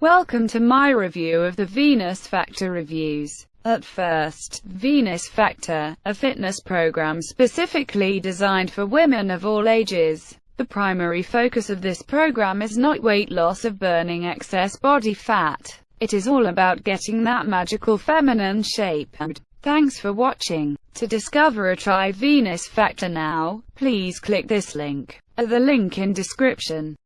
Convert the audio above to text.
Welcome to my review of the Venus Factor reviews. At first, Venus Factor, a fitness program specifically designed for women of all ages. The primary focus of this program is not weight loss of burning excess body fat. It is all about getting that magical feminine shape. And Thanks for watching. To discover a try Venus Factor now, please click this link, or the link in description.